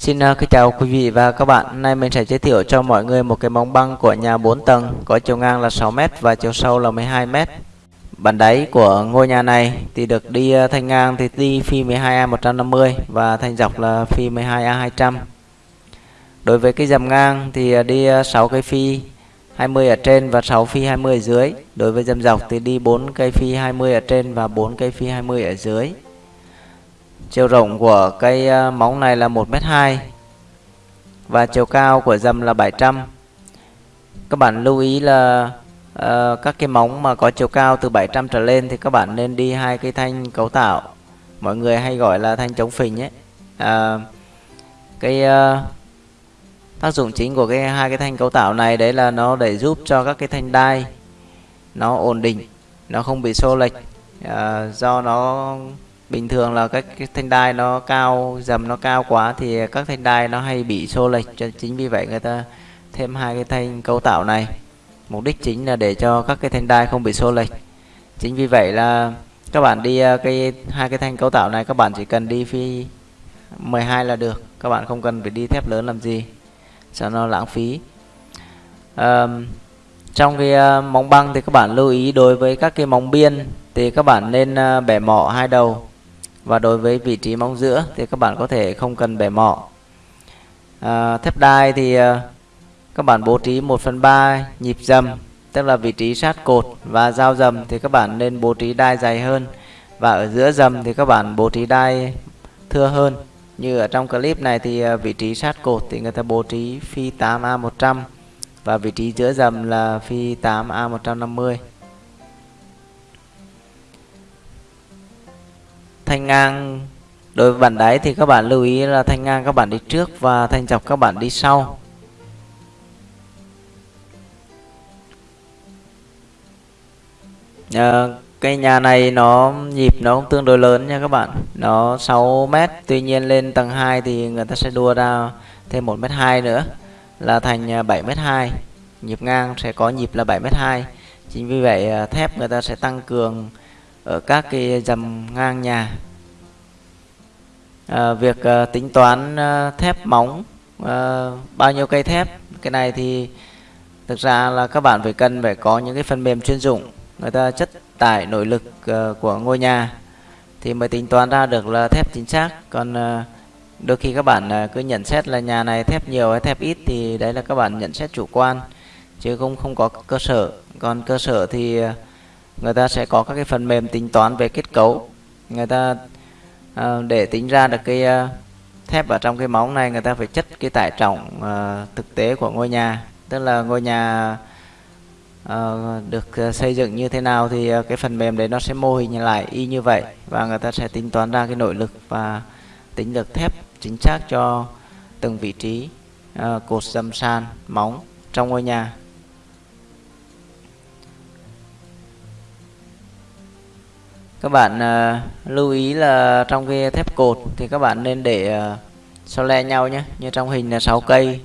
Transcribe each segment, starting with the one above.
Xin uh, kính chào quý vị và các bạn. Hôm nay mình sẽ giới thiệu cho mọi người một cái móng băng của nhà 4 tầng có chiều ngang là 6m và chiều sâu là 12m. Bản đáy của ngôi nhà này thì được đi uh, thanh ngang thì đi phi 12A150 và thanh dọc là phi 12A200. Đối với cái dầm ngang thì uh, đi 6 cây phi 20 ở trên và 6 phi 20 ở dưới. Đối với dầm dọc thì đi 4 cây phi 20 ở trên và 4 cây phi 20 ở dưới. Chiều rộng của cây ờ, móng này là 1m2 và chiều cao của dầm là 700. Các bạn lưu ý là uh, các cái móng mà có chiều cao từ 700 trở lên thì các bạn nên đi hai cây thanh cấu tạo. Mọi người hay gọi là thanh chống phình ấy. Uh, cái uh, tác dụng chính của cái hai cái thanh cấu tạo này đấy là nó để giúp cho các cái thanh đai nó ổn định, nó không bị xô lệch uh, do nó bình thường là các cái thanh đai nó cao dầm nó cao quá thì các thanh đai nó hay bị xô lệch cho chính vì vậy người ta thêm hai cái thanh cấu tạo này. Mục đích chính là để cho các cái thanh đai không bị xô lệch. Chính vì vậy là các bạn đi à, cái hai cái thanh cấu tạo này các bạn chỉ cần đi phi 12 là được các bạn không cần phải đi thép lớn làm gì cho nó lãng phí. À, trong cái à, móng băng thì các bạn lưu ý đối với các cái móng biên thì các bạn nên à, bẻ mỏ hai đầu và đối với vị trí móng giữa thì các bạn có thể không cần bẻ mỏ. À, thép đai thì à, các bạn bố trí 1 phần 3 nhịp dầm tức là vị trí sát cột và dao dầm thì các bạn nên bố trí đai dày hơn. Và ở giữa dầm thì các bạn bố trí đai thưa hơn. Như ở trong clip này thì à, vị trí sát cột thì người ta bố trí phi 8A100 và vị trí giữa dầm là phi 8A150 thanh ngang. Đối với bản đáy thì các bạn lưu ý là thanh ngang các bạn đi trước và thanh dọc các bạn đi sau. Ờ, à, cây nhà này nó nhịp nó cũng tương đối lớn nha các bạn. Nó 6 mét tuy nhiên lên tầng 2 thì người ta sẽ đua ra thêm 1 mét 2 nữa là thành à, 7 mét 2 nhịp ngang sẽ có nhịp là 7 mét 2 chính vì vậy à, thép người ta sẽ tăng cường ở các cái dầm ngang nhà. À, việc à, tính toán à, thép móng à, bao nhiêu cây thép cái này thì thực ra là các bạn phải cần phải có những cái phần mềm chuyên dụng người ta chất tải nội lực à, của ngôi nhà thì mới tính toán ra được là thép chính xác. Còn à, đôi khi các bạn à, cứ nhận xét là nhà này thép nhiều hay thép ít thì đấy là các bạn nhận xét chủ quan chứ không không có cơ sở. Còn cơ sở thì à, người ta sẽ có các cái phần mềm tính toán về kết cấu. Người ta uh, để tính ra được cái uh, thép ở trong cái móng này người ta phải chất cái tải trọng uh, thực tế của ngôi nhà. Tức là ngôi nhà uh, được xây dựng như thế nào thì uh, cái phần mềm đấy nó sẽ mô hình lại y như vậy. Và người ta sẽ tính toán ra cái nội lực và tính được thép chính xác cho từng vị trí uh, cột dầm sàn móng trong ngôi nhà. Các bạn uh, lưu ý là trong cái thép cột thì các bạn nên để ờ, uh, so le nhau nhé. Như trong hình là 6 cây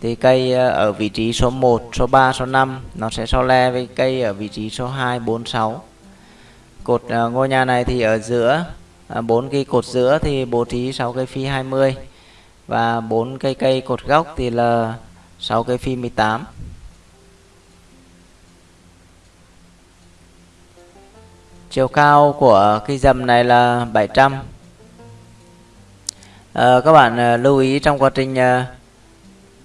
thì cây uh, ở vị trí số 1 số 3 số 5 nó sẽ so le với cây ở vị trí số 2 4 6 cột uh, ngôi nhà này thì ở giữa bốn uh, cây cột giữa thì bố trí 6 cây phi 20 và bốn cây cây cột góc thì là 6 cây phi 18 chiều cao của cây dầm này là 700 à, ờ, các bạn à, lưu ý trong quá trình à,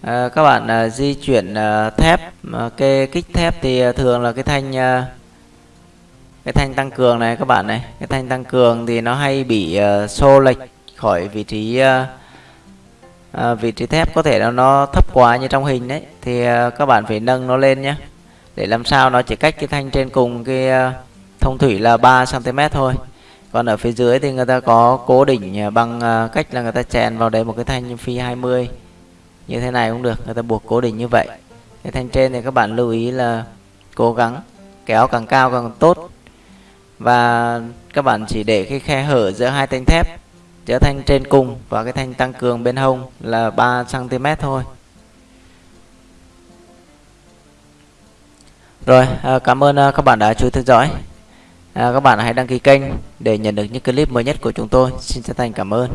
à, các bạn à, di chuyển à, thép à, cái kích thép thì à, thường là cái thanh à, cái thanh tăng cường này các bạn này cái thanh tăng cường thì nó hay bị à, xô lệch khỏi vị trí à, à, vị trí thép. Có thể là nó thấp quá như trong hình đấy thì à, các bạn phải nâng nó lên nhé để làm sao nó chỉ cách cái thanh trên cùng cái à, thông thủy là 3 cm thôi. Còn ở phía dưới thì người ta có cố định à, bằng à, cách là người ta chèn vào đấy một cái thanh phi 20 như thế này cũng được, người ta buộc cố định như vậy. Cái thanh trên thì các bạn lưu ý là cố gắng, kéo càng cao càng tốt. Và các bạn chỉ để cái khe hở giữa hai thanh thép, giữa thanh trên cùng và cái thanh tăng cường bên hông là 3 cm thôi. Rồi à, cảm ơn các bạn đã chú ý theo dõi à, các bạn hãy đăng ký kênh để nhận được những clip mới nhất của chúng tôi. Xin chân thành cảm ơn.